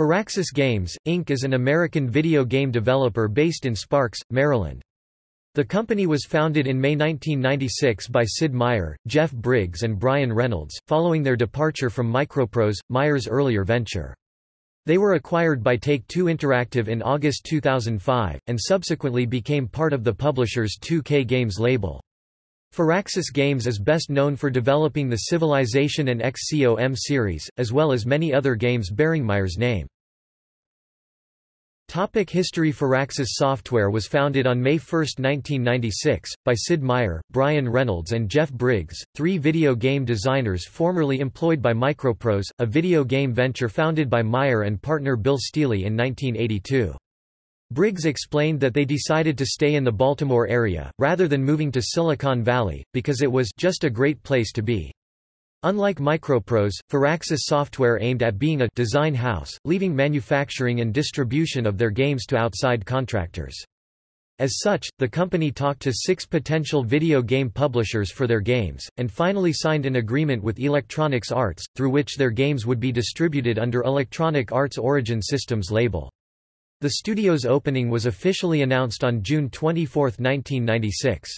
Firaxis Games, Inc. is an American video game developer based in Sparks, Maryland. The company was founded in May 1996 by Sid Meier, Jeff Briggs and Brian Reynolds, following their departure from Microprose, Meier's earlier venture. They were acquired by Take-Two Interactive in August 2005, and subsequently became part of the publisher's 2K Games label. Firaxis Games is best known for developing the Civilization and XCOM series, as well as many other games bearing Meier's name. Topic History Firaxis Software was founded on May 1, 1996, by Sid Meier, Brian Reynolds and Jeff Briggs, three video game designers formerly employed by Microprose, a video game venture founded by Meier and partner Bill Stealey in 1982. Briggs explained that they decided to stay in the Baltimore area, rather than moving to Silicon Valley, because it was just a great place to be. Unlike Microprose, Firaxis Software aimed at being a design house, leaving manufacturing and distribution of their games to outside contractors. As such, the company talked to six potential video game publishers for their games, and finally signed an agreement with Electronics Arts, through which their games would be distributed under Electronic Arts Origin Systems label. The studio's opening was officially announced on June 24, 1996.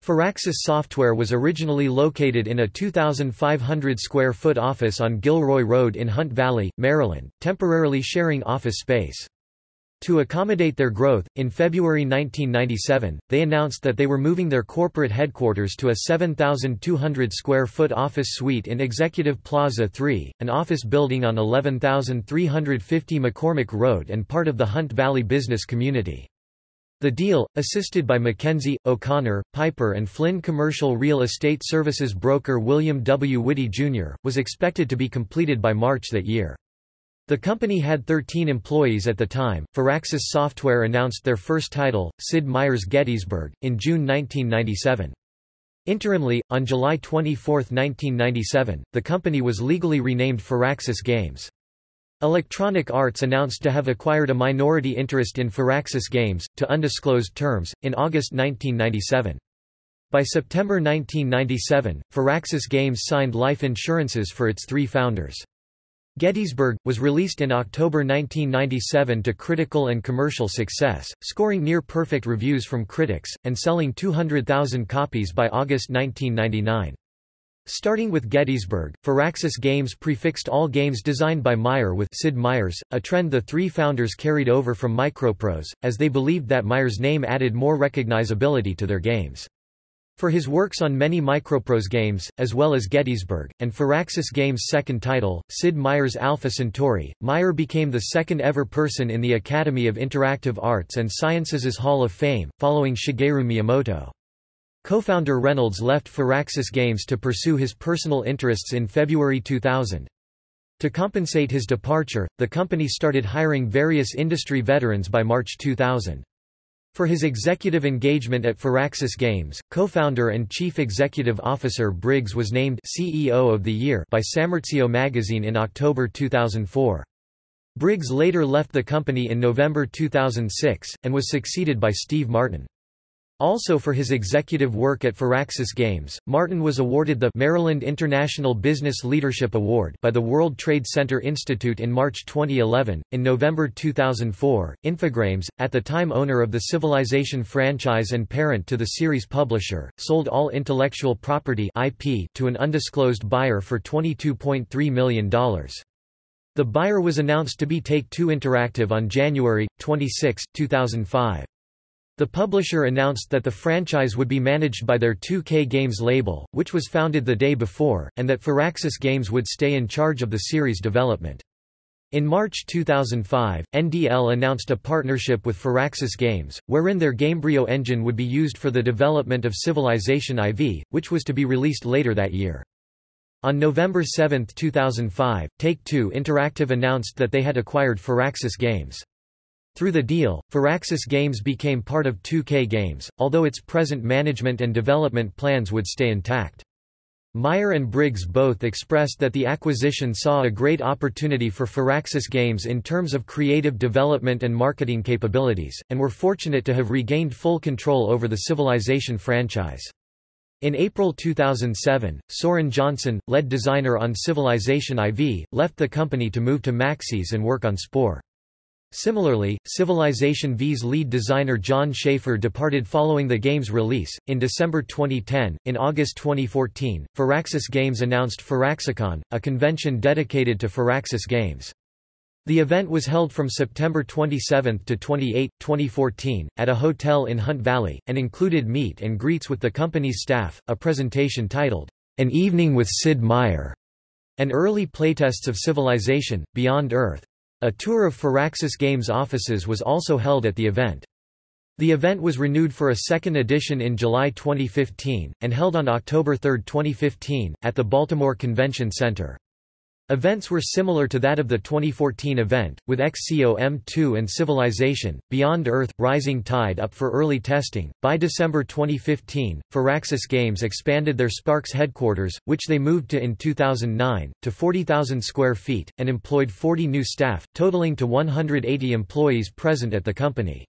Firaxis Software was originally located in a 2,500 square foot office on Gilroy Road in Hunt Valley, Maryland, temporarily sharing office space. To accommodate their growth, in February 1997, they announced that they were moving their corporate headquarters to a 7,200 square foot office suite in Executive Plaza 3, an office building on 11,350 McCormick Road and part of the Hunt Valley business community. The deal, assisted by McKenzie, O'Connor, Piper and Flynn commercial real estate services broker William W. Whitty, Jr., was expected to be completed by March that year. The company had 13 employees at the time. Firaxis Software announced their first title, Sid Meier's Gettysburg, in June 1997. Interimly, on July 24, 1997, the company was legally renamed Firaxis Games. Electronic Arts announced to have acquired a minority interest in Firaxis Games, to undisclosed terms, in August 1997. By September 1997, Firaxis Games signed life insurances for its three founders. Gettysburg, was released in October 1997 to critical and commercial success, scoring near-perfect reviews from critics, and selling 200,000 copies by August 1999. Starting with Gettysburg, Firaxis Games prefixed all games designed by Meier with Sid Meier's, a trend the three founders carried over from Microprose, as they believed that Meier's name added more recognizability to their games. For his works on many Microprose games, as well as Gettysburg, and Firaxis Games' second title, Sid Meier's Alpha Centauri, Meier became the second ever person in the Academy of Interactive Arts and Sciences' Hall of Fame, following Shigeru Miyamoto. Co-founder Reynolds left Firaxis Games to pursue his personal interests in February 2000. To compensate his departure, the company started hiring various industry veterans by March 2000. For his executive engagement at Firaxis Games, co-founder and chief executive officer Briggs was named CEO of the Year by SmartCEO magazine in October 2004. Briggs later left the company in November 2006, and was succeeded by Steve Martin. Also for his executive work at Firaxis Games, Martin was awarded the Maryland International Business Leadership Award by the World Trade Center Institute in March 2011. In November 2004, Infogrames, at the time owner of the Civilization franchise and parent to the series publisher, sold all intellectual property IP to an undisclosed buyer for $22.3 million. The buyer was announced to be Take-Two Interactive on January 26, 2005. The publisher announced that the franchise would be managed by their 2K Games label, which was founded the day before, and that Firaxis Games would stay in charge of the series development. In March 2005, NDL announced a partnership with Firaxis Games, wherein their Gamebryo engine would be used for the development of Civilization IV, which was to be released later that year. On November 7, 2005, Take-Two Interactive announced that they had acquired Firaxis Games. Through the deal, Firaxis Games became part of 2K Games, although its present management and development plans would stay intact. Meier and Briggs both expressed that the acquisition saw a great opportunity for Firaxis Games in terms of creative development and marketing capabilities, and were fortunate to have regained full control over the Civilization franchise. In April 2007, Soren Johnson, lead designer on Civilization IV, left the company to move to Maxis and work on Spore. Similarly, Civilization V's lead designer Jon Shafer departed following the game's release. In December 2010, in August 2014, Firaxis Games announced Firaxicon, a convention dedicated to Firaxis games. The event was held from September 27 to 28, 2014, at a hotel in Hunt Valley, and included meet and greets with the company's staff, a presentation titled, An Evening with Sid Meier, and early playtests of Civilization, Beyond Earth. A tour of Firaxis Games offices was also held at the event. The event was renewed for a second edition in July 2015, and held on October 3, 2015, at the Baltimore Convention Center. Events were similar to that of the 2014 event, with XCOM2 and Civilization, Beyond Earth, Rising Tide up for early testing. By December 2015, Firaxis Games expanded their Sparks headquarters, which they moved to in 2009, to 40,000 square feet, and employed 40 new staff, totaling to 180 employees present at the company.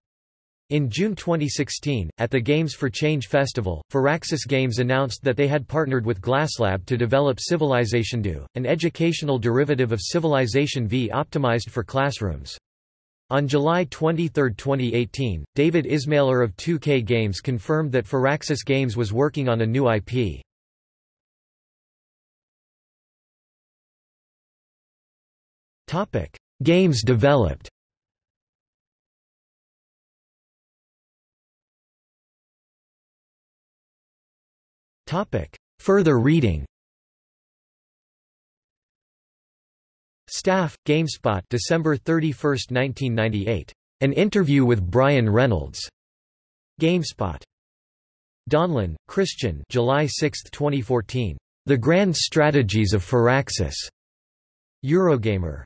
In June 2016, at the Games for Change Festival, Firaxis Games announced that they had partnered with GlassLab to develop CivilizationEDU, an educational derivative of Civilization V optimized for classrooms. On July 23, 2018, David Ismailer of 2K Games confirmed that Firaxis Games was working on a new IP. Games developed Further reading Staff, GameSpot December 31, 1998. An interview with Brian Reynolds. GameSpot. Donlan, Christian July 6, 2014. The Grand Strategies of Firaxis. Eurogamer.